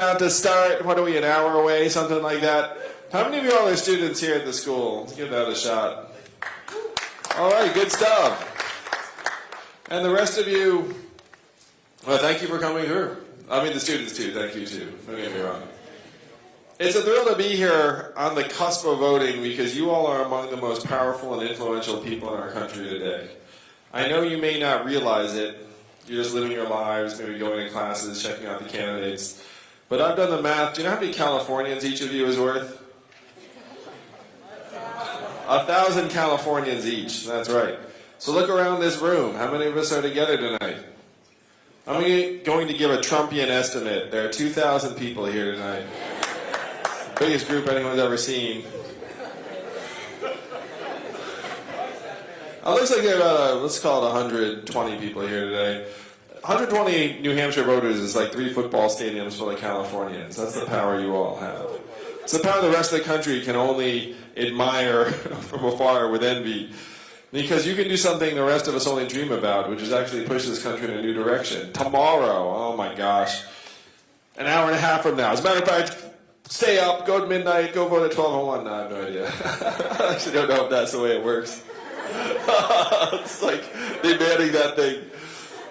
out to start. What are we, an hour away, something like that? How many of you all are students here at the school? Let's give that a shot. All right, good stuff. And the rest of you, well, thank you for coming here. I mean, the students too. Thank you too. Don't get me wrong. It's a thrill to be here on the cusp of voting because you all are among the most powerful and influential people in our country today. I know you may not realize it. You're just living your lives, maybe going to classes, checking out the candidates. But I've done the math. Do you know how many Californians each of you is worth? A thousand Californians each. That's right. So look around this room. How many of us are together tonight? I'm going to give a Trumpian estimate. There are 2,000 people here tonight. Biggest group anyone's ever seen. It looks like there are about, a, let's call it 120 people here today. 120 New Hampshire voters is like three football stadiums full of Californians. That's the power you all have. It's the power the rest of the country can only admire from afar with envy. Because you can do something the rest of us only dream about, which is actually push this country in a new direction. Tomorrow, oh my gosh, an hour and a half from now. As a matter of fact, stay up, go to midnight, go vote at 1201. No, I have no idea. I actually don't know if that's the way it works. it's like they're banning that thing.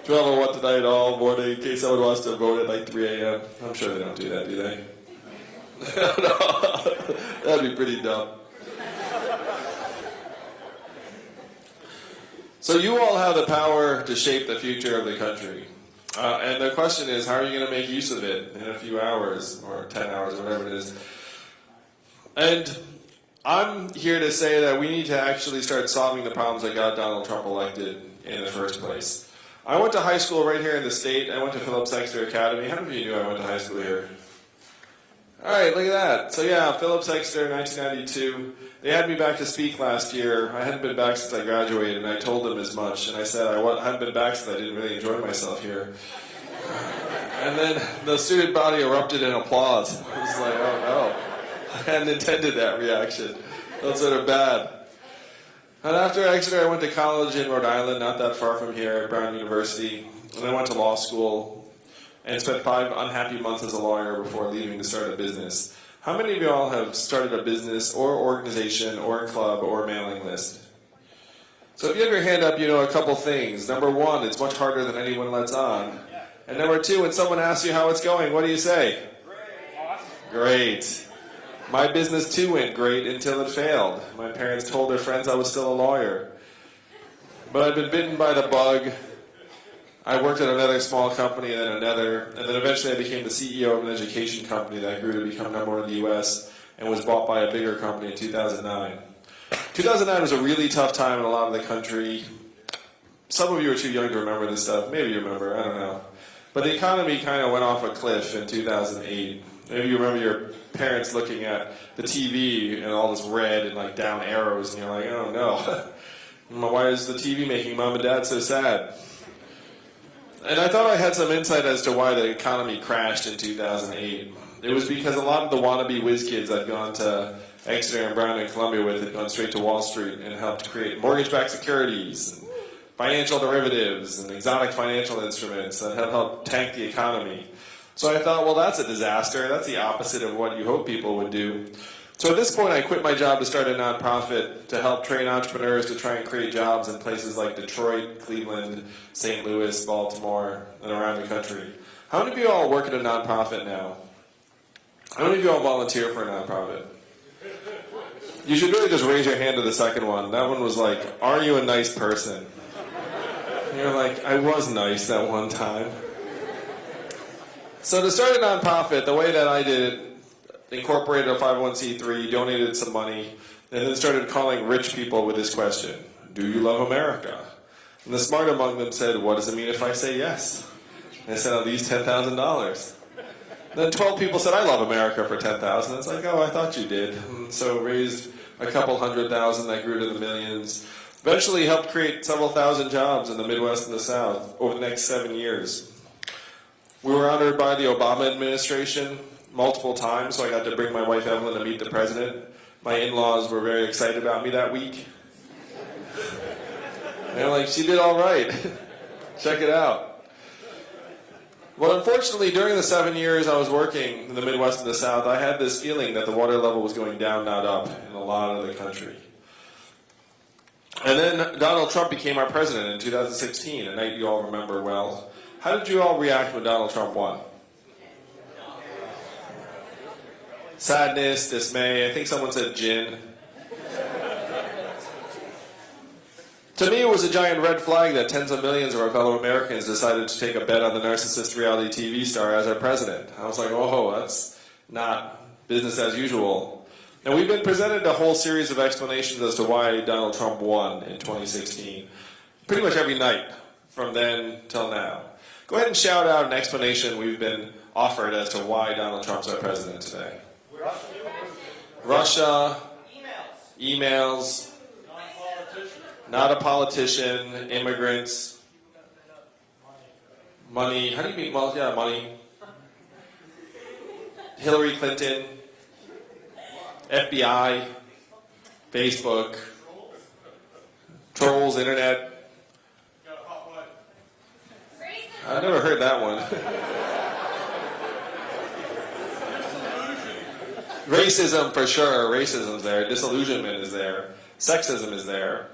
1201 tonight all morning in case someone wants to vote at like 3 a.m. I'm sure they don't do that, do they? no, that'd be pretty dumb. So you all have the power to shape the future of the country. Uh, and the question is, how are you going to make use of it in a few hours or 10 hours or whatever it is? And I'm here to say that we need to actually start solving the problems that got Donald Trump elected in the first place. I went to high school right here in the state. I went to Phillips Exeter Academy. How many of you knew I went to high school here? All right, look at that. So yeah, Phillips Exeter, 1992. They had me back to speak last year. I hadn't been back since I graduated, and I told them as much. And I said I hadn't been back since I didn't really enjoy myself here. And then the student body erupted in applause. I was like, oh no. I hadn't intended that reaction. Those are bad. And after Exeter, I went to college in Rhode Island, not that far from here, at Brown University. And I went to law school and spent five unhappy months as a lawyer before leaving to start a business. How many of y'all have started a business or organization or a club or a mailing list? So if you have your hand up, you know a couple things. Number one, it's much harder than anyone lets on. And number two, when someone asks you how it's going, what do you say? Great. Great. My business too went great until it failed. My parents told their friends I was still a lawyer. But I'd been bitten by the bug. I worked at another small company and then another, and then eventually I became the CEO of an education company that grew to become number one in the US and was bought by a bigger company in 2009. 2009 was a really tough time in a lot of the country. Some of you are too young to remember this stuff. Maybe you remember, I don't know. But the economy kind of went off a cliff in 2008. Maybe you remember your parents looking at the TV and all this red and like down arrows, and you're like, oh no. Why is the TV making mom and dad so sad? And I thought I had some insight as to why the economy crashed in 2008. It was because a lot of the wannabe whiz kids I'd gone to Exeter and Brown and Columbia with had gone straight to Wall Street and helped create mortgage-backed securities, and financial derivatives, and exotic financial instruments that have helped tank the economy. So I thought, well, that's a disaster. That's the opposite of what you hope people would do. So at this point, I quit my job to start a nonprofit to help train entrepreneurs to try and create jobs in places like Detroit, Cleveland, St. Louis, Baltimore, and around the country. How many of you all work at a nonprofit now? How many of you all volunteer for a nonprofit? You should really just raise your hand to the second one. That one was like, are you a nice person? And you're like, I was nice that one time. So to start a nonprofit, the way that I did it, incorporated a 501c3, donated some money, and then started calling rich people with this question, do you love America? And the smart among them said, what does it mean if I say yes? And I said, at least $10,000. Then 12 people said, I love America for 10000 It's like, oh, I thought you did. And so raised a couple hundred thousand that grew to the millions. Eventually helped create several thousand jobs in the Midwest and the South over the next seven years. We were honored by the Obama administration multiple times, so I got to bring my wife Evelyn to meet the president. My in-laws were very excited about me that week. They're like, she did all right. Check it out. Well, unfortunately, during the seven years I was working in the Midwest and the South, I had this feeling that the water level was going down, not up, in a lot of the country. And then Donald Trump became our president in 2016, a night you all remember well. How did you all react when Donald Trump won? Sadness, dismay, I think someone said gin. To me, it was a giant red flag that tens of millions of our fellow Americans decided to take a bet on the narcissist reality TV star as our president. I was like, oh, that's not business as usual. And we've been presented a whole series of explanations as to why Donald Trump won in 2016. Pretty much every night from then till now. Go ahead and shout out an explanation we've been offered as to why Donald Trump's our president today. Russia, emails, emails not a politician, immigrants, money. How do you mean? Well, yeah, money. Hillary Clinton, FBI, Facebook, trolls, internet. I never heard that one. Racism for sure. Racism's there. Disillusionment is there. Sexism is there.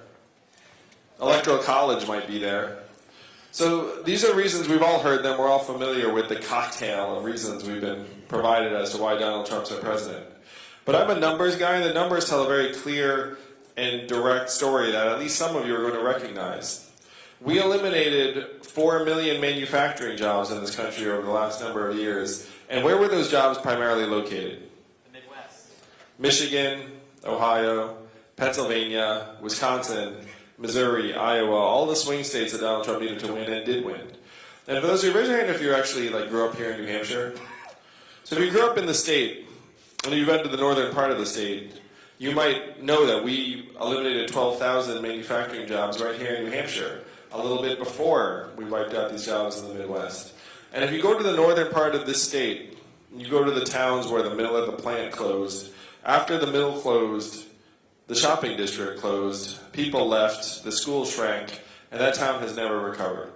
Electoral college might be there. So these are reasons we've all heard them. We're all familiar with the cocktail of reasons we've been provided as to why Donald Trump's our president. But I'm a numbers guy, and the numbers tell a very clear and direct story that at least some of you are going to recognize. We eliminated 4 million manufacturing jobs in this country over the last number of years. And where were those jobs primarily located? The Midwest. Michigan, Ohio, Pennsylvania, Wisconsin, Missouri, Iowa, all the swing states that Donald Trump needed to win and did win. And for those of you, raise your hand if you actually like grew up here in New Hampshire. So if you grew up in the state, and you've been to the northern part of the state, you might know that we eliminated 12,000 manufacturing jobs right here in New Hampshire, a little bit before we wiped out these jobs in the Midwest. And if you go to the northern part of this state, you go to the towns where the mill of the plant closed, after the mill closed, the shopping district closed, people left, the school shrank, and that town has never recovered.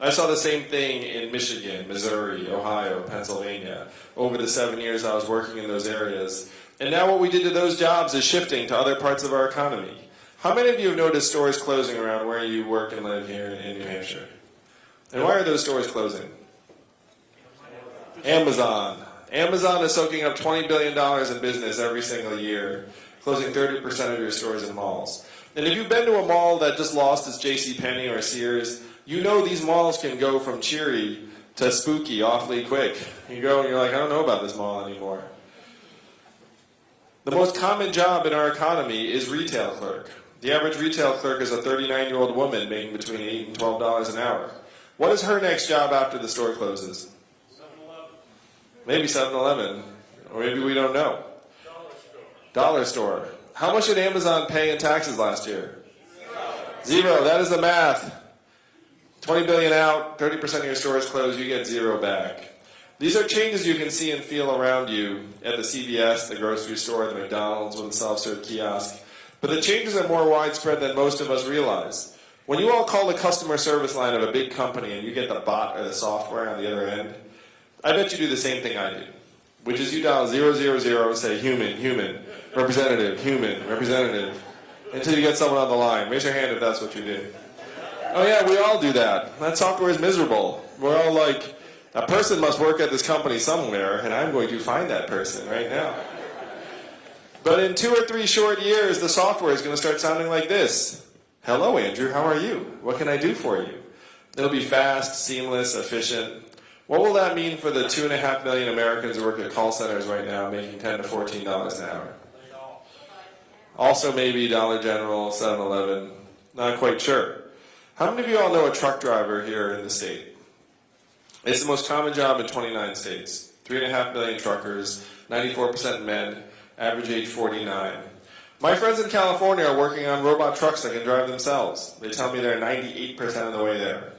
I saw the same thing in Michigan, Missouri, Ohio, Pennsylvania, over the seven years I was working in those areas. And now what we did to those jobs is shifting to other parts of our economy. How many of you have noticed stores closing around where you work and live here in New Hampshire? And why are those stores closing? Amazon. Amazon is soaking up $20 billion in business every single year closing 30% of your stores and malls. And if you've been to a mall that just lost its J.C. Penney or Sears, you know these malls can go from cheery to spooky awfully quick. You go and you're like, I don't know about this mall anymore. The most common job in our economy is retail clerk. The average retail clerk is a 39-year-old woman making between 8 and $12 an hour. What is her next job after the store closes? 7-Eleven. Maybe 7-Eleven, or maybe we don't know. Dollar store. Dollar store. How much did Amazon pay in taxes last year? Zero. That is the math. 20 billion out, 30% of your stores closed, you get zero back. These are changes you can see and feel around you at the CVS, the grocery store, the McDonald's with the self-serve kiosk. But the changes are more widespread than most of us realize. When you all call the customer service line of a big company and you get the bot or the software on the other end, I bet you do the same thing I do, which is you dial 000, say human, human, representative, human, representative, until you get someone on the line. Raise your hand if that's what you did. Oh yeah, we all do that. That software is miserable. We're all like, a person must work at this company somewhere, and I'm going to find that person right now. But in two or three short years, the software is going to start sounding like this. Hello, Andrew, how are you? What can I do for you? It'll be fast, seamless, efficient. What will that mean for the two and a half million Americans who work at call centers right now making 10 to $14 an hour? Also maybe Dollar General, 7-Eleven, not quite sure. How many of you all know a truck driver here in the state? It's the most common job in 29 states. Three and a half million truckers, 94% men, average age 49. My friends in California are working on robot trucks that can drive themselves. They tell me they're 98% of the way there.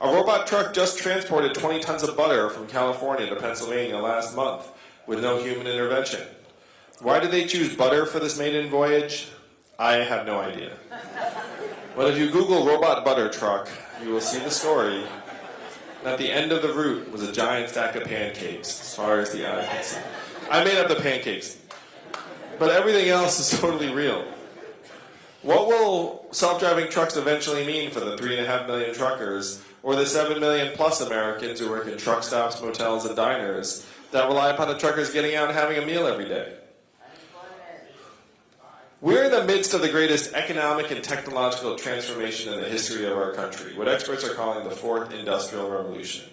A robot truck just transported 20 tons of butter from California to Pennsylvania last month with no human intervention. Why did they choose butter for this maiden voyage? I have no idea. But if you Google robot butter truck, you will see the story. At the end of the route was a giant stack of pancakes, as far as the eye could see. I made up the pancakes. But everything else is totally real. What will self-driving trucks eventually mean for the three and a half million truckers or the seven million plus Americans who work in truck stops, motels, and diners that rely upon the truckers getting out and having a meal every day? We're in the midst of the greatest economic and technological transformation in the history of our country, what experts are calling the fourth industrial revolution.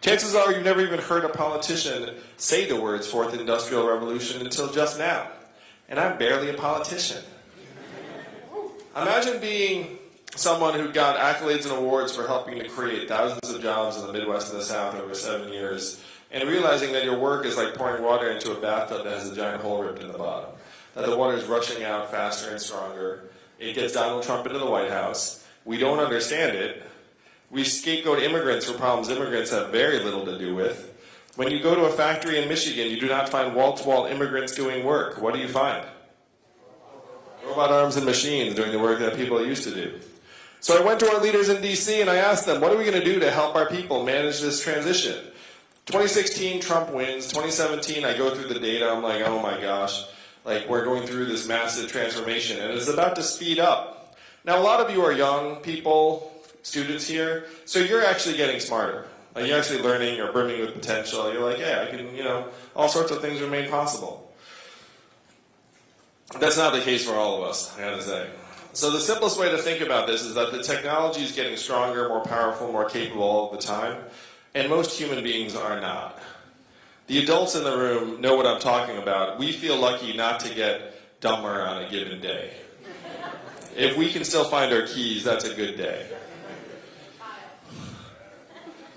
Chances are you've never even heard a politician say the words fourth industrial revolution until just now. And I'm barely a politician. Imagine being someone who got accolades and awards for helping to create thousands of jobs in the Midwest and the South over seven years, and realizing that your work is like pouring water into a bathtub that has a giant hole ripped in the bottom that the water is rushing out faster and stronger. It gets Donald Trump into the White House. We don't understand it. We scapegoat immigrants for problems immigrants have very little to do with. When you go to a factory in Michigan, you do not find wall-to-wall -wall immigrants doing work. What do you find? Robot arms and machines doing the work that people used to do. So I went to our leaders in DC and I asked them, what are we going to do to help our people manage this transition? 2016, Trump wins. 2017, I go through the data. I'm like, oh my gosh like we're going through this massive transformation and it's about to speed up. Now a lot of you are young people, students here, so you're actually getting smarter. Like you're actually learning, you're brimming with potential, you're like, yeah, I can, you know, all sorts of things remain possible. That's not the case for all of us, I gotta say. So the simplest way to think about this is that the technology is getting stronger, more powerful, more capable all the time, and most human beings are not. The adults in the room know what I'm talking about. We feel lucky not to get dumber on a given day. If we can still find our keys, that's a good day.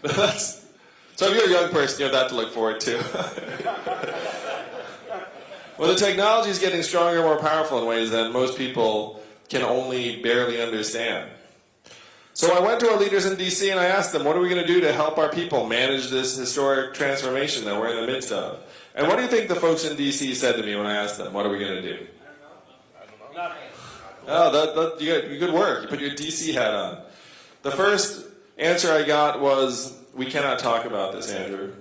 so if you're a young person, you have that to look forward to. well, the technology is getting stronger, and more powerful in ways that most people can only barely understand. So I went to our leaders in DC and I asked them, what are we going to do to help our people manage this historic transformation that we're in the midst of? And what do you think the folks in DC said to me when I asked them, what are we going to do? Oh, that, that, you got good work. You put your DC hat on. The first answer I got was, we cannot talk about this, Andrew.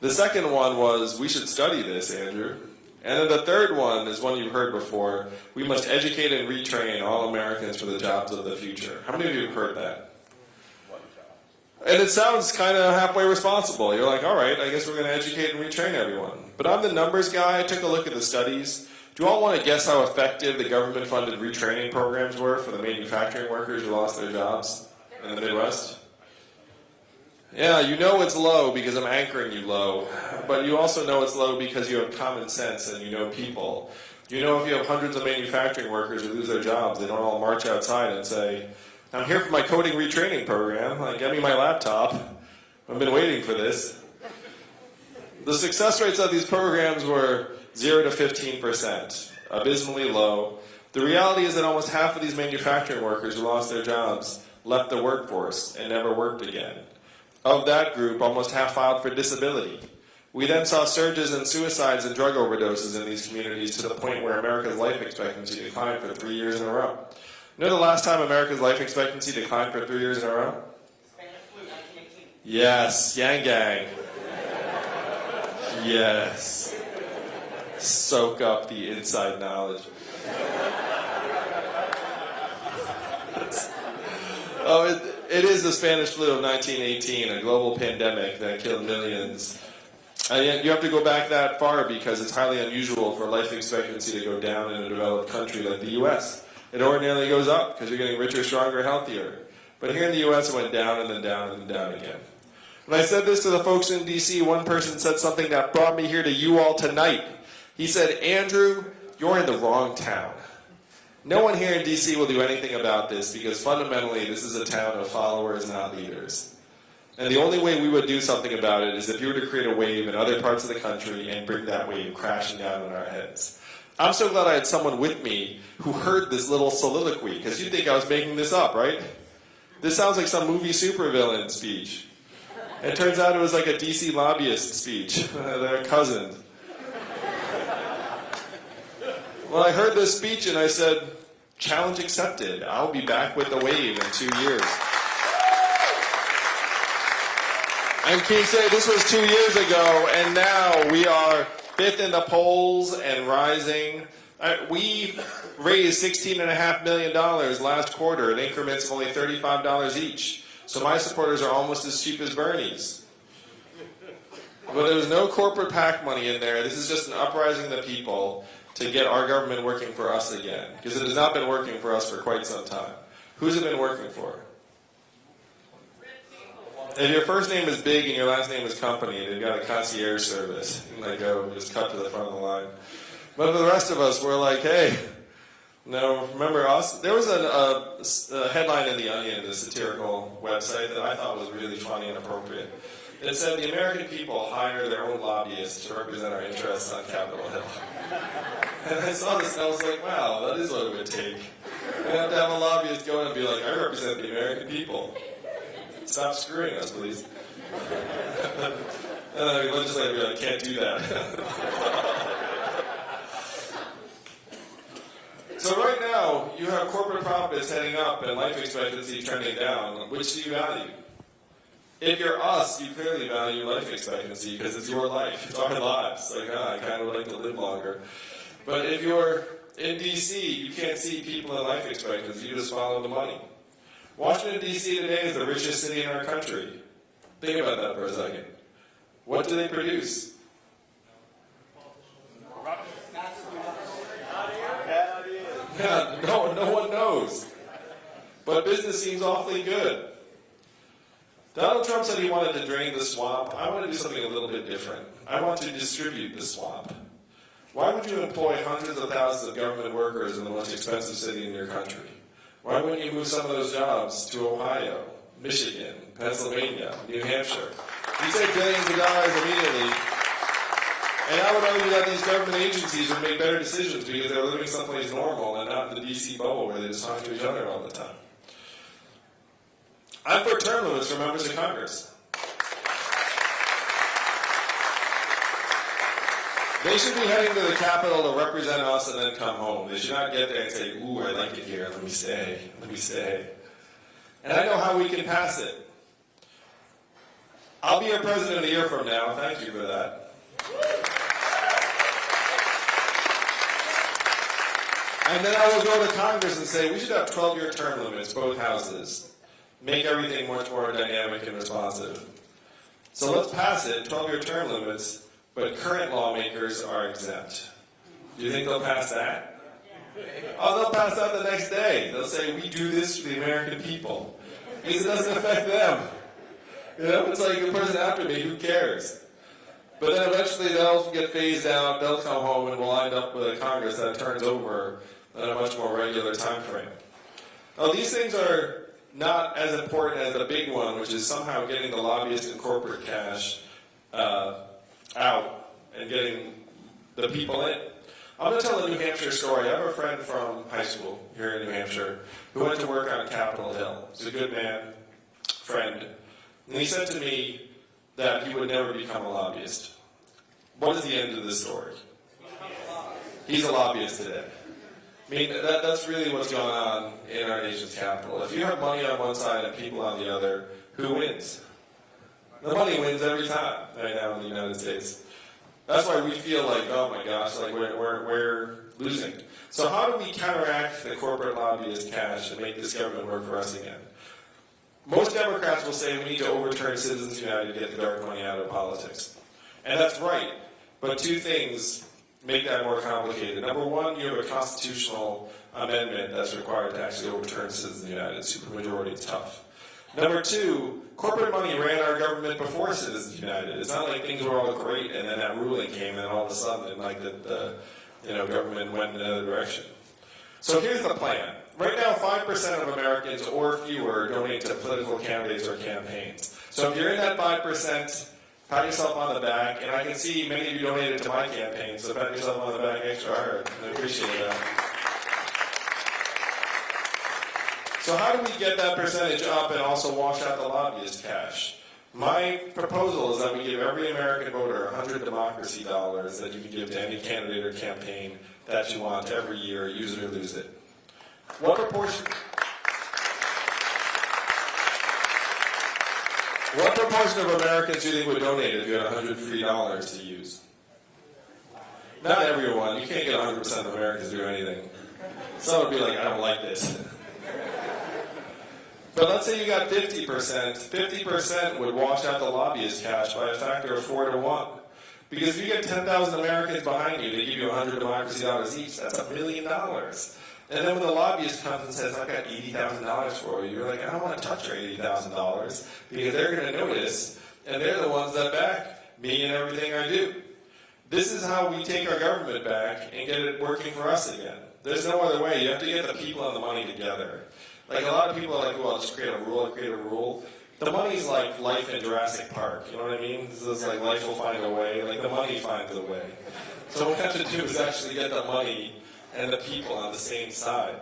The second one was, we should study this, Andrew. And then the third one is one you've heard before. We must educate and retrain all Americans for the jobs of the future. How many of you have heard that? And it sounds kind of halfway responsible. You're like, all right, I guess we're going to educate and retrain everyone. But I'm the numbers guy. I took a look at the studies. Do you all want to guess how effective the government-funded retraining programs were for the manufacturing workers who lost their jobs in the Midwest? Yeah, you know it's low because I'm anchoring you low, but you also know it's low because you have common sense and you know people. You know if you have hundreds of manufacturing workers who lose their jobs, they don't all march outside and say, I'm here for my coding retraining program, like, get me my laptop, I've been waiting for this. The success rates of these programs were 0 to 15%, abysmally low. The reality is that almost half of these manufacturing workers who lost their jobs left the workforce and never worked again. Of that group, almost half filed for disability. We then saw surges in suicides and drug overdoses in these communities to the point where America's life expectancy declined for three years in a row. Know the last time America's life expectancy declined for three years in a row? Yes, Yang Gang. Yes. Soak up the inside knowledge. oh, it, it is the Spanish flu of 1918, a global pandemic that killed millions. And you have to go back that far because it's highly unusual for life expectancy to go down in a developed country like the U.S. It ordinarily goes up because you're getting richer, stronger, healthier. But here in the U.S. it went down and then down and then down again. When I said this to the folks in D.C., one person said something that brought me here to you all tonight. He said, Andrew, you're in the wrong town. No one here in DC will do anything about this because fundamentally this is a town of followers, not leaders. And the only way we would do something about it is if you were to create a wave in other parts of the country and bring that wave crashing down on our heads. I'm so glad I had someone with me who heard this little soliloquy, because you'd think I was making this up, right? This sounds like some movie supervillain speech. It turns out it was like a DC lobbyist speech, their cousin. Well, I heard this speech and I said, challenge accepted. I'll be back with the wave in two years. And King said this was two years ago, and now we are fifth in the polls and rising. Uh, we raised $16.5 million last quarter in increments of only $35 each. So my supporters are almost as cheap as Bernie's. But there's no corporate PAC money in there. This is just an uprising of the people to get our government working for us again. Because it has not been working for us for quite some time. Who's it been working for? If your first name is Big and your last name is Company, they've got a concierge service. Can like go just cut to the front of the line. But for the rest of us, we're like, hey, no, remember us? There was a, a, a headline in The Onion, the satirical website, that I thought was really funny and appropriate. It said the American people hire their own lobbyists to represent our interests on Capitol Hill. And I saw this and I was like, wow, that is what it would take. You have to have a lobbyist go in and be like, I represent the American people. Stop screwing us, please. and then the legislator would be like, can't do that. So right now, you have corporate profits heading up and life expectancy trending down. Which do you value? If you're us, you clearly value life expectancy because it's your life. It's our lives. Like, ah, I kind of would like to live longer. But if you're in D.C., you can't see people in life expectancy. You just follow the money. Washington, D.C. today is the richest city in our country. Think about that for a second. What do they produce? No, no one knows. But business seems awfully good. Donald Trump said he wanted to drain the swamp. I want to do something a little bit different. I want to distribute the swamp. Why would you employ hundreds of thousands of government workers in the most expensive city in your country? Why wouldn't you move some of those jobs to Ohio, Michigan, Pennsylvania, New Hampshire? You save billions of dollars immediately and I would argue that these government agencies would make better decisions because they're living someplace normal and not in the DC bubble where they just talk to each other all the time. I'm for term limits for members of Congress. They should be heading to the Capitol to represent us and then come home. They should not get there and say, ooh, I like it here, let me stay, let me stay. And I know how we can pass it. I'll be your president a year from now, thank you for that. And then I will go to Congress and say, we should have 12-year term limits, both houses. Make everything much more dynamic and responsive. So let's pass it, 12-year term limits, but current lawmakers are exempt. Do you think they'll pass that? Oh, they'll pass that the next day. They'll say, we do this for the American people. Because it doesn't affect them. You know, it's like the person after me, who cares? But then eventually they'll get phased out, they'll come home, and we'll end up with a Congress that turns over at a much more regular time frame. Now, these things are not as important as the big one, which is somehow getting the lobbyist and corporate cash uh, out and getting the people in. I'm going to tell a New Hampshire story. I have a friend from high school here in New Hampshire who went to work on Capitol Hill. He's a good man, friend. And he said to me that he would never become a lobbyist. What is the end of the story? He's a lobbyist today. I mean, that, that's really what's going on in our nation's capital. If you have money on one side and people on the other, who wins? The money wins every time right now in the United States. That's why we feel like, oh my gosh, like we're, we're, we're losing. So how do we counteract the corporate lobbyist cash and make this government work for us again? Most Democrats will say we need to overturn Citizens United to get the dark money out of politics. And that's right. But two things make that more complicated. Number one, you have a constitutional amendment that's required to actually overturn Citizens United. Supermajority is tough. Number two, corporate money ran our government before Citizens United. It's not like things were all great and then that ruling came and all of a sudden like the, the you know, government went in another direction. So here's the plan. Right now, 5% of Americans or fewer donate to political candidates or campaigns. So if you're in that 5%, pat yourself on the back, and I can see many of you donated to my campaign, so pat yourself on the back extra hard. I appreciate that. So how do we get that percentage up and also wash out the lobbyist cash? My proposal is that we give every American voter 100 democracy dollars that you can give to any candidate or campaign that you want every year, use it or lose it. What proportion? What proportion of Americans do you think would donate if you had 100 free dollars to use? Not everyone. You can't get 100% of Americans to do anything. Some would be like, I don't like this. But let's say you got 50%. 50% would wash out the lobbyist cash by a factor of 4 to 1. Because if you get 10,000 Americans behind you, they give you 100 democracy dollars each, that's a million dollars. And then when the lobbyist comes and says, I've got $80,000 for you, you're like, I don't want to touch your $80,000 because they're going to notice, and they're the ones that back me and everything I do. This is how we take our government back and get it working for us again. There's no other way. You have to get the people and the money together. Like a lot of people are like, well, I'll just create a rule, I'll create a rule. The money's like life in Jurassic Park, you know what I mean? This is like life will find a way, like the money finds a way. So what we have to do is actually get the money and the people on the same side.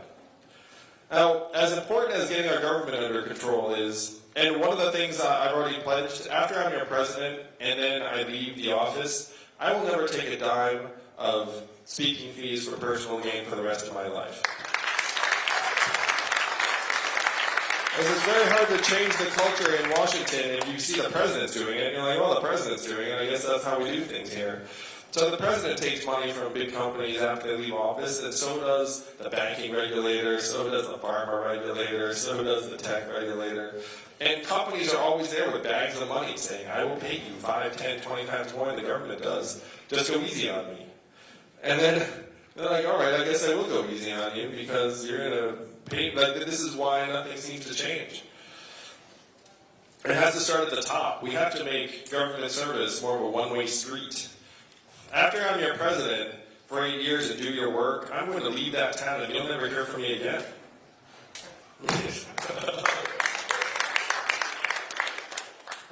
Now, as important as getting our government under control is, and one of the things I've already pledged, after I'm your president and then I leave the office, I will never take a dime of speaking fees for personal gain for the rest of my life. Because it's very hard to change the culture in Washington if you see the president's doing it, you're like, well, the president's doing it, I guess that's how we do things here. So the president takes money from big companies after they leave office, and so does the banking regulator, so does the pharma regulator, so does the tech regulator. And companies are always there with bags of money saying, I will pay you 5, 10, 20 times more than the government does. Just go easy on me. And then they're like, all right, I guess I will go easy on you because you're going to pay. Like, this is why nothing seems to change. It has to start at the top. We have to make government service more of a one-way street. After I'm your president for eight years and do your work, I'm going to leave that town and you'll never hear from me again.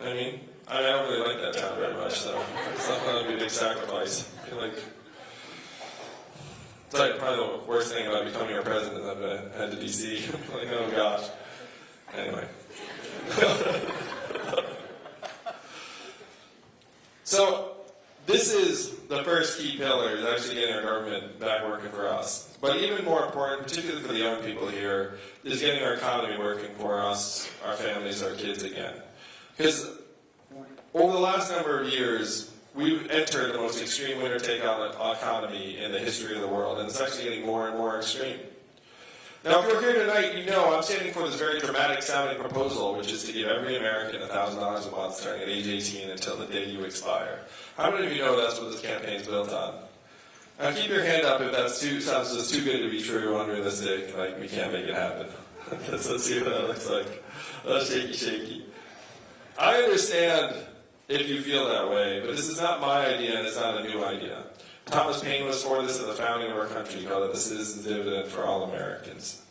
I mean, I don't really like that town very much, so it's not going to be a big sacrifice. I feel like it's like probably the worst thing about becoming a president is I've head to DC. like, oh gosh. Anyway. so this is the first key pillar, is actually getting our government back working for us. But even more important, particularly for the young people here, is getting our economy working for us, our families, our kids again. Because over the last number of years, we've entered the most extreme winner take on economy in the history of the world, and it's actually getting more and more extreme. Now, if you're here tonight, you know I'm standing for this very dramatic sounding proposal, which is to give every American $1,000 a month starting at age 18 until the day you expire. How many of you know that's what this campaign is built on? Now, keep your hand up if that sounds just too good to be true, or unrealistic, like we can't make it happen. let's see what that looks like. Uh, shaky, shaky. I understand if you feel that way, but this is not my idea and it's not a new idea. Thomas Paine was for this at the founding of our country, he called it the citizen's dividend for all Americans.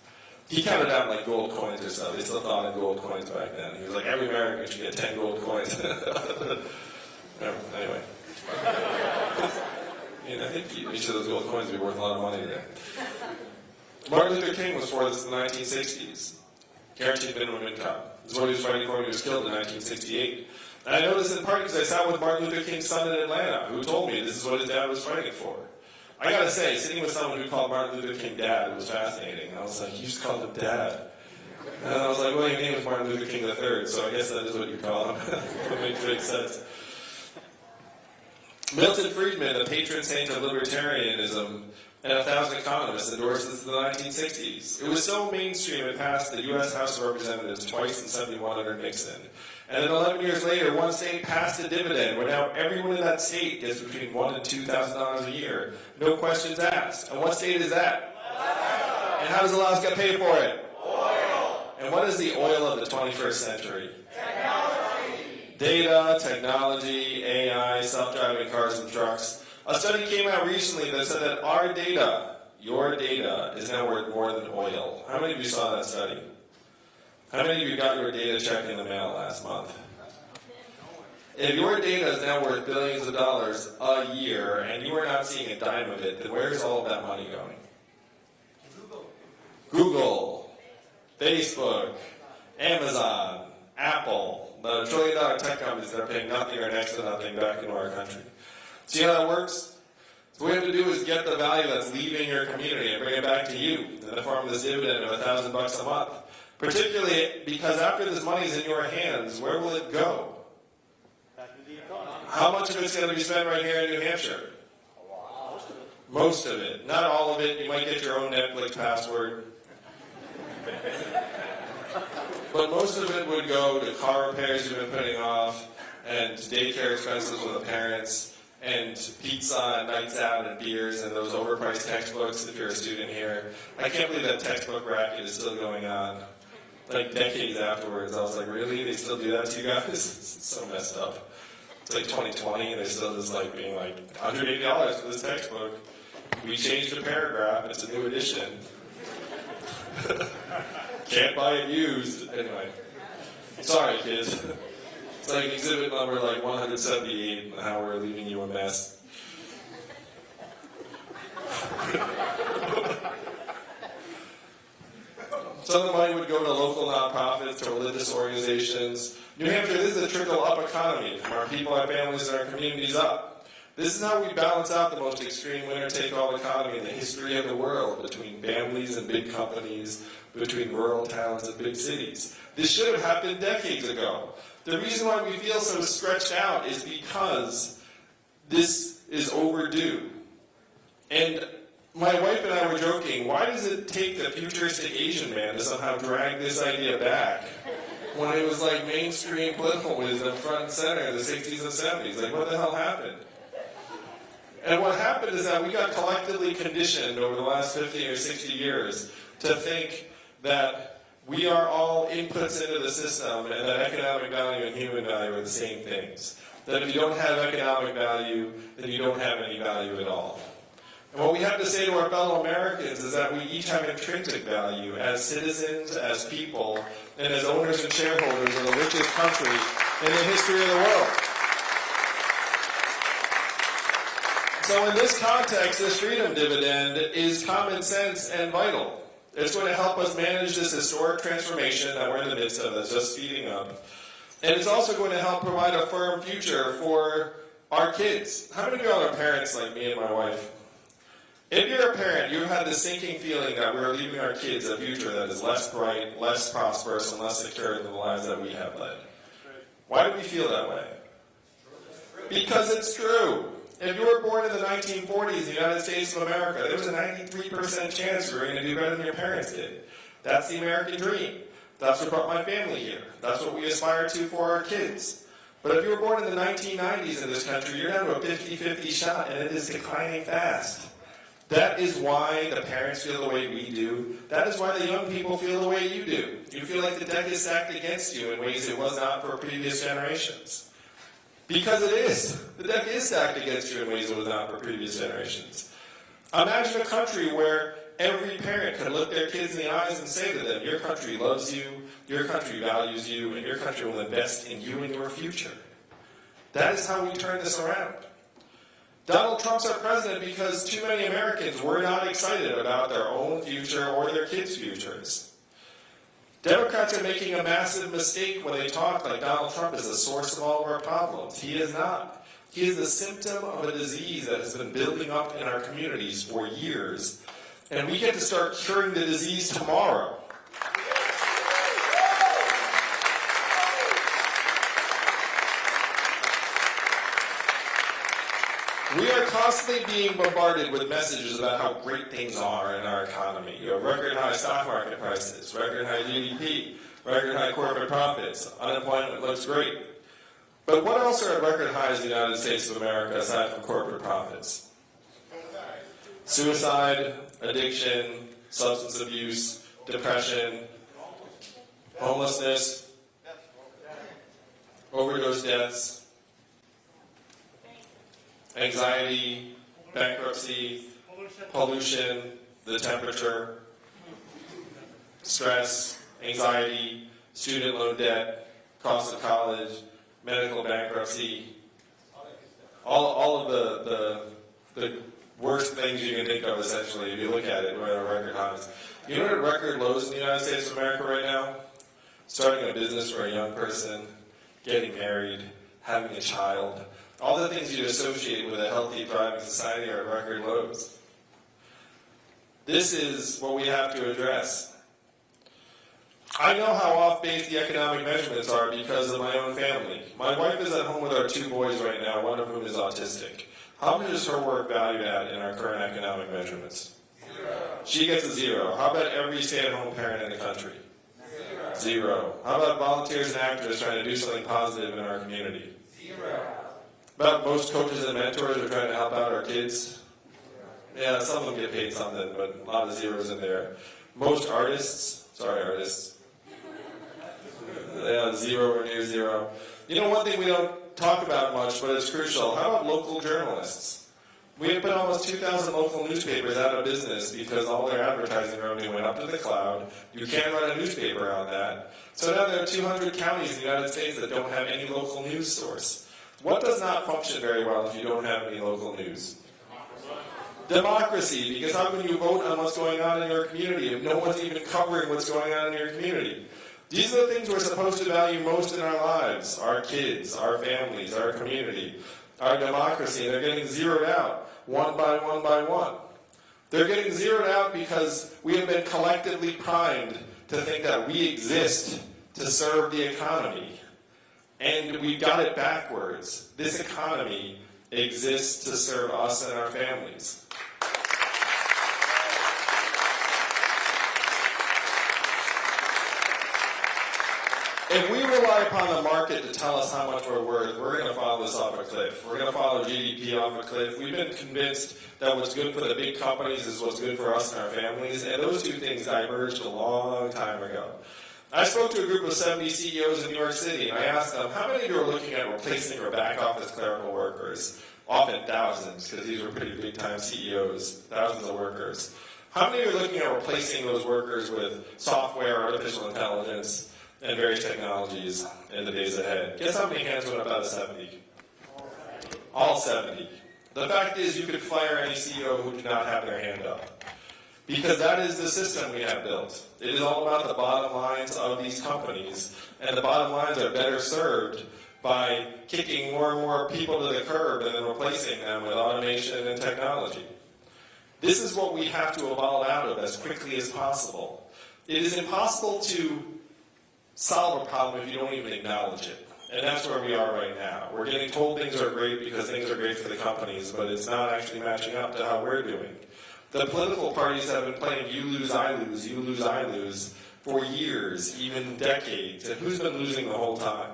He counted out like gold coins or something. They still thought in gold coins back then. He was like, every American should get 10 gold coins. anyway. and I think each of those gold coins would be worth a lot of money today. Martin Luther King was for this in the 1960s. Guaranteed minimum income. This is what he was fighting for when he was killed in 1968. And I know this in part because I sat with Martin Luther King's son in Atlanta, who told me this is what his dad was fighting for. I gotta say, sitting with someone who called Martin Luther King dad was fascinating. I was like, you just called him dad. And I was like, well, your name is Martin Luther King III, so I guess that is what you call him. that makes great sense. Milton Friedman, the patron saint of libertarianism, and a thousand economists endorsed this in the 1960s. It was so mainstream it passed the U.S. House of Representatives twice in 71 under Nixon. And then 11 years later, one state passed a dividend where now everyone in that state gets between one and two thousand dollars a year, no questions asked. And what state is that? Alaska. And how does Alaska pay for it? Oil. And what is the oil of the 21st century? Technology. Data, technology, AI, self-driving cars and trucks. A study came out recently that said that our data, your data, is now worth more than oil. How many of you saw that study? How many of you got your data check in the mail last month? If your data is now worth billions of dollars a year and you are not seeing a dime of it, then where's all of that money going? Google. Google, Facebook, Amazon, Apple, the trillion dollar tech companies that are paying nothing or next to nothing back into our country. See how that works? So what we have to do is get the value that's leaving your community and bring it back to you in the form of this dividend of a thousand bucks a month. Particularly because after this money is in your hands, where will it go? Back into the economy. How much of it's going to be spent right here in New Hampshire? Most of it. Not all of it. You might get your own Netflix password. but most of it would go to car repairs you've been putting off, and daycare expenses with the parents, and pizza and nights out and beers and those overpriced textbooks if you're a student here. I can't believe that textbook racket is still going on. Like decades afterwards, I was like, really? They still do that to you guys? it's so messed up. It's like 2020, and they're still just like being like $180 for this textbook. We changed a paragraph. It's a new edition. Can't buy it used. Anyway, sorry, kids. It's like exhibit number like 178, and how we're leaving you a mess. Some of the money would go to local nonprofits, to religious organizations. New Hampshire, is a trickle-up economy from our people, our families, and our communities up. This is how we balance out the most extreme winner-take-all economy in the history of the world between families and big companies, between rural towns and big cities. This should have happened decades ago. The reason why we feel so stretched out is because this is overdue. And my wife and I were joking, why does it take the futuristic Asian man to somehow drag this idea back? When it was like mainstream political wisdom front and center in the 60s and 70s. Like, what the hell happened? And what happened is that we got collectively conditioned over the last 50 or 60 years to think that we are all inputs into the system and that economic value and human value are the same things. That if you don't have economic value, then you don't have any value at all. And what we have to say to our fellow Americans is that we each have intrinsic value as citizens, as people, and as owners and shareholders of the richest country in the history of the world. So in this context, this freedom dividend is common sense and vital. It's going to help us manage this historic transformation that we're in the midst of that's just speeding up. And it's also going to help provide a firm future for our kids. How many of y'all are parents like me and my wife? If you're a parent, you've had this sinking feeling that we're leaving our kids a future that is less bright, less prosperous, and less secure than the lives that we have led. Why do we feel that way? Because it's true. If you were born in the 1940s in the United States of America, there was a 93% chance you were going to do better than your parents did. That's the American dream. That's what brought my family here. That's what we aspire to for our kids. But if you were born in the 1990s in this country, you're down to a 50-50 shot, and it is declining fast. That is why the parents feel the way we do. That is why the young people feel the way you do. You feel like the deck is stacked against you in ways it was not for previous generations. Because it is. The deck is stacked against you in ways it was not for previous generations. Imagine a country where every parent could look their kids in the eyes and say to them, your country loves you, your country values you, and your country will invest in you and your future. That is how we turn this around. Donald Trump's our president because too many Americans were not excited about their own future or their kids' futures. Democrats are making a massive mistake when they talk like Donald Trump is the source of all of our problems. He is not. He is a symptom of a disease that has been building up in our communities for years. And we get to start curing the disease tomorrow. We are constantly being bombarded with messages about how great things are in our economy. You have record high stock market prices, record high GDP, record high corporate profits, unemployment looks great. But what else are at record highs in the United States of America aside from corporate profits? Suicide, addiction, substance abuse, depression, homelessness, overdose deaths, anxiety, bankruptcy, pollution, the temperature, stress, anxiety, student loan debt, cost of college, medical bankruptcy, all, all of the, the, the worst things you can think of essentially if you look at it, we're at record highs. You know what record lows in the United States of America right now? Starting a business for a young person, getting married, having a child, all the things you associate with a healthy, thriving society are record lows. This is what we have to address. I know how off base the economic measurements are because of my own family. My wife is at home with our two boys right now, one of whom is autistic. How much is her work valued at in our current economic measurements? Zero. She gets a zero. How about every stay-at-home parent in the country? Zero. How about volunteers and actors trying to do something positive in our community? Zero. About most coaches and mentors are trying to help out our kids? Yeah, some of them get paid something, but a lot of zeros in there. Most artists, sorry artists, yeah, zero or near zero. You know one thing we don't talk about much, but it's crucial. How about local journalists? We have put almost 2,000 local newspapers out of business because all their advertising revenue went up to the cloud. You can't run a newspaper on that. So now there are 200 counties in the United States that don't have any local news source. What does not function very well if you don't have any local news? Democracy, because how can you vote on what's going on in your community if no one's even covering what's going on in your community? These are the things we're supposed to value most in our lives, our kids, our families, our community, our democracy, and they're getting zeroed out one by one by one. They're getting zeroed out because we have been collectively primed to think that we exist to serve the economy. And we've got it backwards. This economy exists to serve us and our families. If we rely upon the market to tell us how much we're worth, we're going to follow this off a cliff. We're going to follow GDP off a cliff. We've been convinced that what's good for the big companies is what's good for us and our families, and those two things diverged a long time ago. I spoke to a group of 70 CEOs in New York City, and I asked them, how many of you are looking at replacing your back office clerical workers? Often thousands, because these were pretty big time CEOs, thousands of workers. How many are looking at replacing those workers with software, artificial intelligence, and various technologies in the days ahead? Guess how many hands went up out of 70? All 70. The fact is, you could fire any CEO who did not have their hand up. Because that is the system we have built. It is all about the bottom lines of these companies, and the bottom lines are better served by kicking more and more people to the curb and then replacing them with automation and technology. This is what we have to evolve out of as quickly as possible. It is impossible to solve a problem if you don't even acknowledge it. And that's where we are right now. We're getting told things are great because things are great for the companies, but it's not actually matching up to how we're doing. The political parties have been playing you lose, I lose, you lose, I lose for years, even decades. And who's been losing the whole time?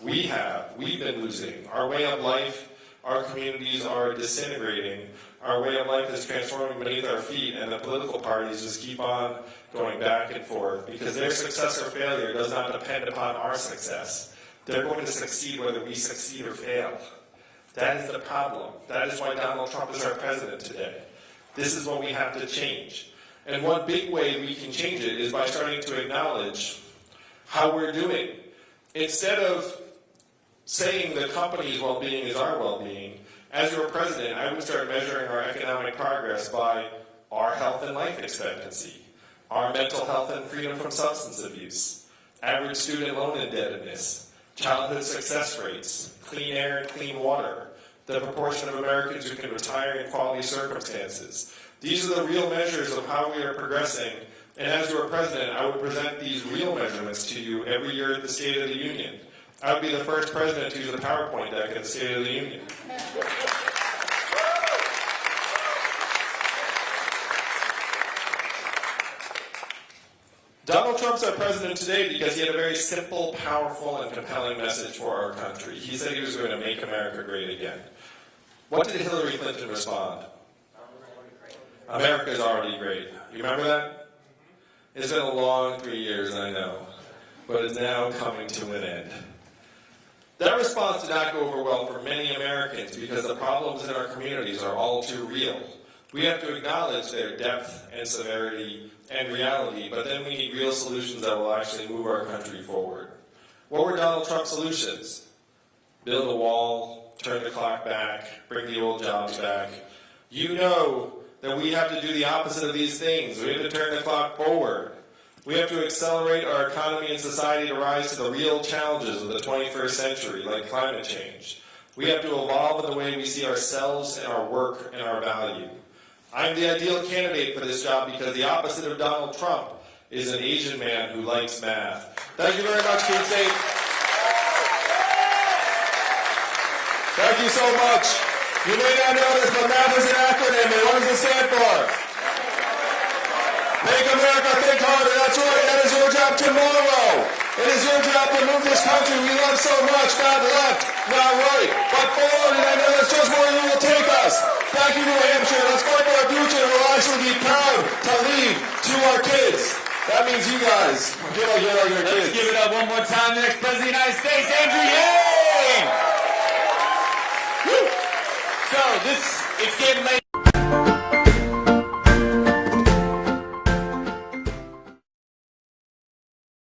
We have. We've been losing. Our way of life, our communities are disintegrating. Our way of life is transforming beneath our feet, and the political parties just keep on going back and forth because their success or failure does not depend upon our success. They're going to succeed whether we succeed or fail. That is the problem. That is why Donald Trump is our president today. This is what we have to change. And one big way we can change it is by starting to acknowledge how we're doing. Instead of saying the company's well-being is our well-being, as your president, I would start measuring our economic progress by our health and life expectancy, our mental health and freedom from substance abuse, average student loan indebtedness, childhood success rates, clean air and clean water, the proportion of Americans who can retire in quality circumstances. These are the real measures of how we are progressing, and as your president, I would present these real measurements to you every year at the State of the Union. I would be the first president to use a PowerPoint deck at the State of the Union. Donald Trump's our president today because he had a very simple, powerful, and compelling message for our country. He said he was going to make America great again. What did Hillary Clinton respond? America is already great. You remember that? It's been a long three years, I know, but it's now coming to an end. That response did not go over well for many Americans because the problems in our communities are all too real. We have to acknowledge their depth and severity and reality, but then we need real solutions that will actually move our country forward. What were Donald Trump's solutions? Build a wall, turn the clock back, bring the old jobs back. You know that we have to do the opposite of these things. We have to turn the clock forward. We have to accelerate our economy and society to rise to the real challenges of the 21st century, like climate change. We have to evolve in the way we see ourselves and our work and our value. I'm the ideal candidate for this job because the opposite of Donald Trump is an Asian man who likes math. Thank you very much, Keene State. Thank you so much. You may not know this, but math is an acronym. What does it stand for? Make America think harder. That's right. That is your job tomorrow. It is your job to move this country we love so much, not left, not right, but forward. And I know that's just where you will take us. Thank you, New Hampshire. Let's fight for our future. We'll actually be proud to leave to our kids. That means you guys. Get like you're like your Let's give it up one more time. The next President of the United States, Andrew Yang. Woo. So this, it's getting late.